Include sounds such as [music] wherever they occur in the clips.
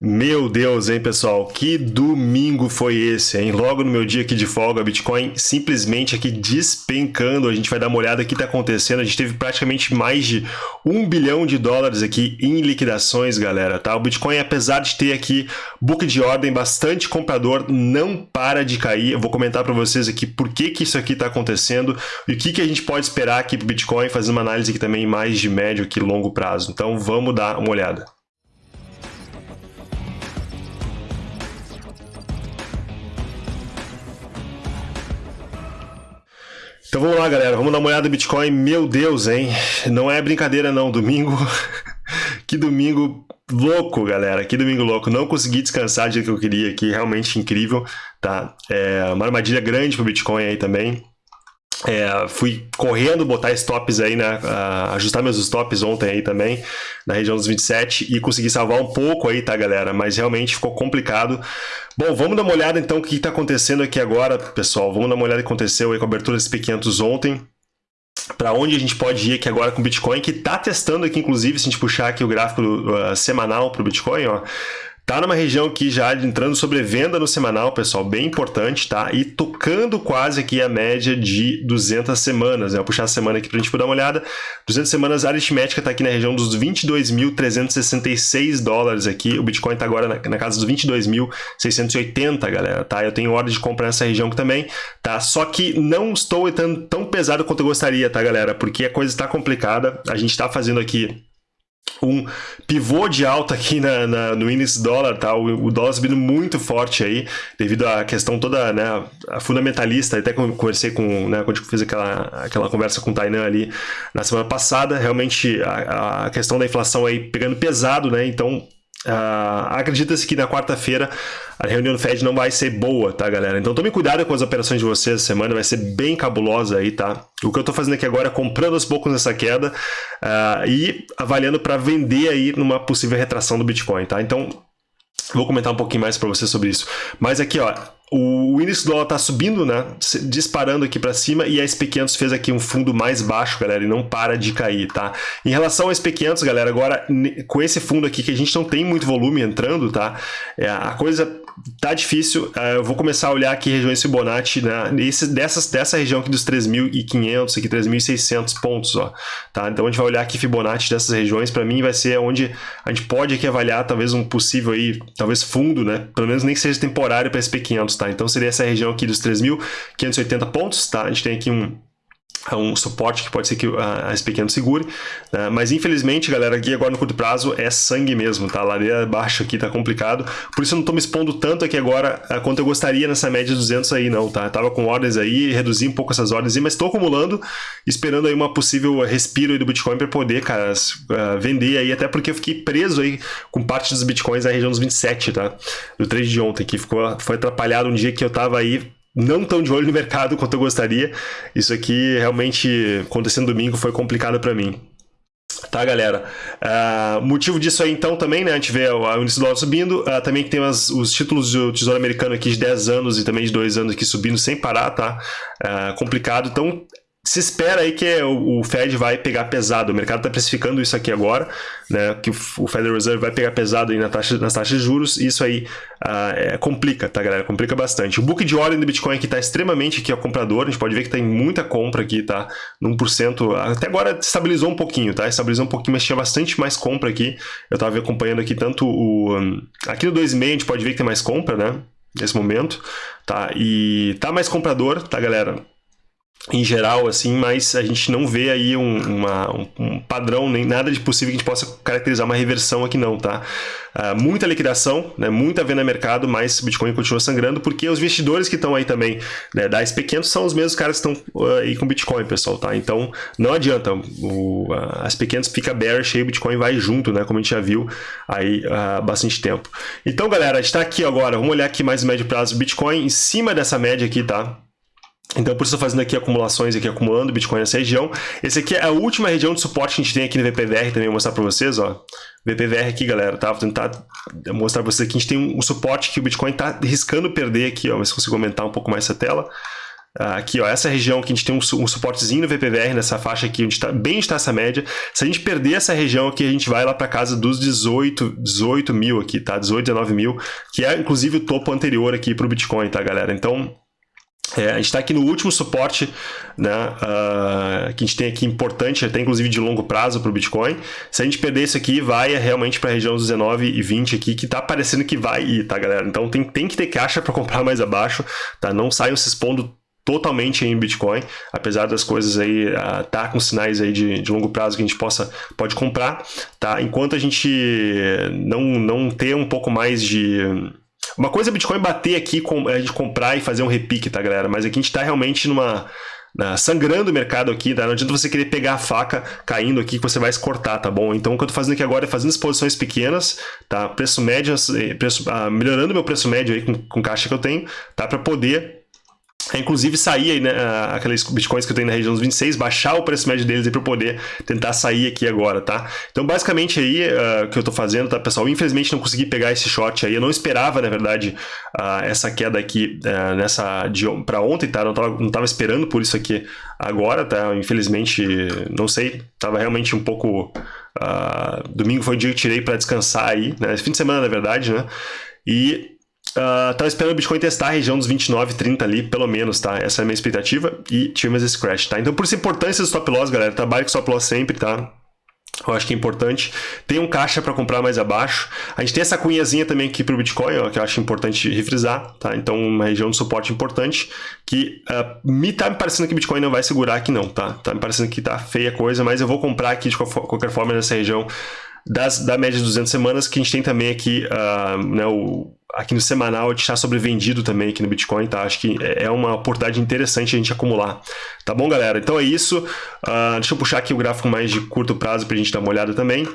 Meu Deus, hein, pessoal? Que domingo foi esse, hein? Logo no meu dia aqui de folga, Bitcoin simplesmente aqui despencando. A gente vai dar uma olhada o que está acontecendo. A gente teve praticamente mais de um bilhão de dólares aqui em liquidações, galera, tá? O Bitcoin, apesar de ter aqui book de ordem, bastante comprador, não para de cair. Eu vou comentar para vocês aqui por que, que isso aqui está acontecendo e o que, que a gente pode esperar aqui para Bitcoin, fazendo uma análise aqui também mais de médio e longo prazo. Então, vamos dar uma olhada. Então vamos lá, galera. Vamos dar uma olhada no Bitcoin. Meu Deus, hein? Não é brincadeira, não. Domingo. [laughs] que domingo louco, galera. Que domingo louco. Não consegui descansar do jeito que eu queria aqui. Realmente incrível, tá? É uma armadilha grande pro Bitcoin aí também. É, fui correndo botar stops aí, né? Uh, ajustar meus stops ontem aí também, na região dos 27, e consegui salvar um pouco aí, tá, galera? Mas realmente ficou complicado. Bom, vamos dar uma olhada então o que está acontecendo aqui agora, pessoal. Vamos dar uma olhada o que aconteceu aí com a abertura dos P500 ontem. Para onde a gente pode ir aqui agora com o Bitcoin, que está testando aqui, inclusive, se a gente puxar aqui o gráfico uh, semanal para o Bitcoin, ó, Tá numa região aqui já entrando sobre venda no semanal, pessoal, bem importante, tá? E tocando quase aqui a média de 200 semanas, né? Vou puxar a semana aqui pra gente dar uma olhada. 200 semanas, a aritmética tá aqui na região dos 22.366 dólares aqui. O Bitcoin tá agora na, na casa dos 22.680, galera, tá? Eu tenho ordem de comprar nessa região aqui também, tá? Só que não estou tão, tão pesado quanto eu gostaria, tá, galera? Porque a coisa está complicada. A gente tá fazendo aqui um pivô de alta aqui na, na, no índice dólar, tá? O, o, dólar subindo muito forte aí, devido à questão toda, né, a fundamentalista, até conversei com, né, quando eu fiz aquela, aquela conversa com o Tainan ali na semana passada, realmente a, a questão da inflação aí pegando pesado, né, então Uh, Acredita-se que na quarta-feira a reunião do Fed não vai ser boa, tá, galera? Então tome cuidado com as operações de vocês essa semana, vai ser bem cabulosa aí, tá? O que eu tô fazendo aqui agora é comprando aos poucos nessa queda uh, e avaliando para vender aí numa possível retração do Bitcoin, tá? Então Vou comentar um pouquinho mais para você sobre isso. Mas aqui, ó, o índice do dólar está subindo, né? Disparando aqui para cima e a SP500 fez aqui um fundo mais baixo, galera, e não para de cair, tá? Em relação ao SP500, galera, agora com esse fundo aqui que a gente não tem muito volume entrando, tá? É, a coisa tá difícil. Uh, eu vou começar a olhar aqui regiões Fibonacci, né? Esse, dessas, dessa região aqui dos 3.500, aqui 3.600 pontos, ó. Tá? Então a gente vai olhar aqui Fibonacci dessas regiões. Para mim vai ser onde a gente pode aqui avaliar talvez um possível aí, talvez fundo, né? Pelo menos nem que seja temporário para SP500, tá? Então seria essa região aqui dos 3.580 pontos, tá? A gente tem aqui um um suporte que pode ser que a, SP500 segure, né? mas infelizmente, galera, aqui agora no curto prazo é sangue mesmo, tá? A ladeira abaixo aqui tá complicado, por isso eu não tô me expondo tanto aqui agora quanto eu gostaria nessa média de 200 aí não, tá? Eu tava com ordens aí, reduzi um pouco essas ordens, mas estou acumulando, esperando aí uma possível respiro aí do Bitcoin para poder, cara, vender aí, até porque eu fiquei preso aí com parte dos Bitcoins na região dos 27, tá? Do trade de ontem, que ficou, foi atrapalhado um dia que eu tava aí não tão de olho no mercado quanto eu gostaria. Isso aqui realmente, acontecendo domingo, foi complicado para mim. Tá, galera? Uh, motivo disso aí, então, também, né? A gente vê o índice do dólar subindo. Uh, também tem as, os títulos do Tesouro Americano aqui de 10 anos e também de 2 anos aqui subindo sem parar, tá? Uh, complicado. Então, se espera aí que o Fed vai pegar pesado. O mercado está precificando isso aqui agora, né? Que o Federal Reserve vai pegar pesado aí na taxa, nas taxas de juros. E isso aí uh, é, complica, tá, galera? Complica bastante. O book de ordem do Bitcoin aqui está extremamente aqui, ó, comprador. A gente pode ver que tem muita compra aqui, tá? No 1%. Até agora estabilizou um pouquinho, tá? Estabilizou um pouquinho, mas tinha bastante mais compra aqui. Eu estava acompanhando aqui tanto o... Um, aqui no 2,5 a gente pode ver que tem mais compra, né? Nesse momento, tá? E tá mais comprador, tá, galera? Em geral, assim, mas a gente não vê aí um, uma, um, padrão, nem nada de possível que a gente possa caracterizar uma reversão aqui não, tá? Uh, muita liquidação, né, muita venda no mercado, mas o Bitcoin continua sangrando, porque os investidores que estão aí também, né, da SP500 são os mesmos caras que estão uh, aí com Bitcoin, pessoal, tá? Então, não adianta, o, uh, SP500 fica bearish e o Bitcoin vai junto, né, como a gente já viu aí há bastante tempo. Então, galera, a gente está aqui agora, vamos olhar aqui mais o médio prazo do Bitcoin, em cima dessa média aqui, tá? Então, por isso estou fazendo aqui acumulações, aqui acumulando Bitcoin nessa região. Esse aqui é a última região de suporte que a gente tem aqui no VPVR, também vou mostrar para vocês, ó. VPVR aqui, galera, tá? Vou tentar mostrar para vocês aqui, a gente tem um suporte que o Bitcoin está riscando perder aqui, ó. Ver se consigo aumentar um pouco mais essa tela. aqui, ó, essa região que a gente tem um, um suportezinho no VPVR nessa faixa aqui, onde está bem está essa média. Se a gente perder essa região aqui, a gente vai lá para casa dos 18, 18 mil aqui, tá? 18, 19 mil, que é inclusive o topo anterior aqui para o Bitcoin, tá, galera? Então, é, a gente está aqui no último suporte né, uh, que a gente tem aqui importante, até inclusive de longo prazo para o Bitcoin. Se a gente perder isso aqui, vai realmente para a região dos 19 e 20 aqui, que está parecendo que vai ir, tá, galera? Então tem, tem que ter caixa para comprar mais abaixo, tá? Não saiam se expondo totalmente em Bitcoin, apesar das coisas aí uh, tá com sinais aí de, de, longo prazo que a gente possa pode comprar, tá? Enquanto a gente não não ter um pouco mais de uma coisa é Bitcoin bater aqui, com, a gente comprar e fazer um repique, tá, galera? Mas aqui a gente tá realmente numa. Sangrando o mercado aqui, tá? Não adianta você querer pegar a faca caindo aqui que você vai se cortar, tá bom? Então o que eu tô fazendo aqui agora é fazendo exposições pequenas, tá? Preço médio, preço, ah, melhorando meu preço médio aí com, com caixa que eu tenho, tá? Para poder é, inclusive sair né, aqueles bitcoins que eu tenho na região dos 26, baixar o preço médio deles para poder tentar sair aqui agora, tá? Então, basicamente aí, uh, o que eu estou fazendo, tá, pessoal? Infelizmente não consegui pegar esse short aí, eu não esperava, na verdade, uh, essa queda aqui uh, nessa para ontem, tá? Não estava não tava esperando por isso aqui agora, tá? Infelizmente, não sei, tava realmente um pouco... domingo foi o dia que eu tirei para descansar aí, né? Fim de semana, na verdade, né? E Uh, esperando o Bitcoin testar a região dos 29, 30 ali, pelo menos, tá? Essa é a minha expectativa. E tivemos esse crash, tá? Então, por isso a importância do stop loss, galera. Trabalhe com stop loss sempre, tá? Eu acho que é importante. Tem um caixa para comprar mais abaixo. A gente tem essa cunhazinha também aqui para o Bitcoin, ó, que eu acho importante refrisar, tá? Então, uma região de suporte importante que uh, me tá me parecendo que o Bitcoin não vai segurar aqui não, tá? Tá me parecendo que tá feia a coisa, mas eu vou comprar aqui de qualquer forma nessa região das, da média de 200 semanas, que a gente tem também aqui uh, né, o, aqui no semanal de estar sobrevendido também aqui no Bitcoin, tá? Acho que é, é uma oportunidade interessante a gente acumular. Tá bom, galera? Então é isso. Uh, deixa eu puxar aqui o gráfico mais de curto prazo para a gente dar uma olhada também.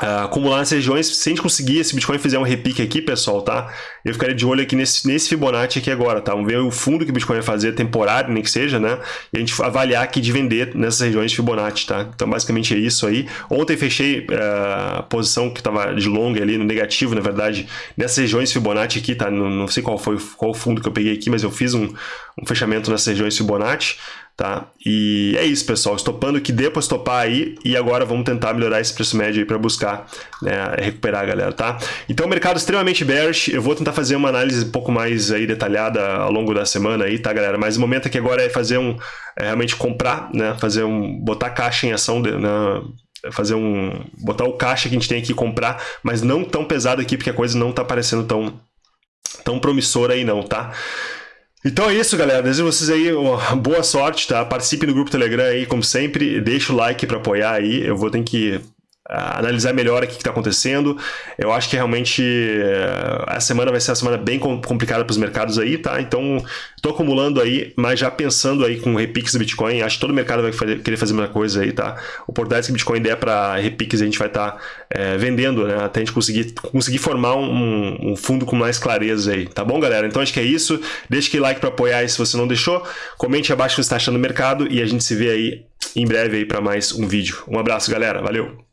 Uh, acumular nas regiões, se a gente conseguir, esse Bitcoin fizer um repique aqui, pessoal, tá? Eu ficaria de olho aqui nesse, nesse Fibonacci aqui agora, tá? Vamos ver o fundo que o Bitcoin vai fazer, temporário, nem que seja, né? E a gente avaliar aqui de vender nessas regiões de Fibonacci, tá? Então, basicamente é isso aí. Ontem fechei uh, a posição que estava de longa ali, no negativo, na verdade, nessas regiões Fibonacci aqui, tá? Não, não sei qual foi qual fundo que eu peguei aqui, mas eu fiz um, um fechamento nessas regiões Fibonacci, tá? E é isso, pessoal. Estopando que dê para estopar aí e agora vamos tentar melhorar esse preço médio aí para buscar né, recuperar, galera, tá? Então, mercado extremamente bearish. Eu vou tentar fazer uma análise um pouco mais aí detalhada ao longo da semana aí, tá, galera? Mas o momento aqui agora é fazer um... É realmente comprar, né? Fazer um... Botar caixa em ação, né? fazer um botar o caixa que a gente tem aqui comprar, mas não tão pesado aqui porque a coisa não tá parecendo tão tão promissora aí não, tá? Então é isso, galera. Desejo vocês aí boa sorte, tá? Participe no grupo Telegram aí, como sempre. Deixa o like para apoiar aí. Eu vou ter que analisar melhor o que está acontecendo. Eu acho que realmente eh, a semana vai ser uma semana bem complicada para os mercados aí, tá? Então, estou acumulando aí, mas já pensando aí com repiques do Bitcoin, acho que todo mercado vai fazer, querer fazer a mesma coisa aí, tá? Oportunidades que o Bitcoin der para repiques a gente vai estar tá, é, vendendo, né? Até a gente conseguir, conseguir formar um, um, fundo com mais clareza aí, tá bom, galera? Então, acho que é isso. Deixe aquele like para apoiar aí se você não deixou. Comente abaixo o que você está achando do mercado e a gente se vê aí em breve aí para mais um vídeo. Um abraço, galera. Valeu!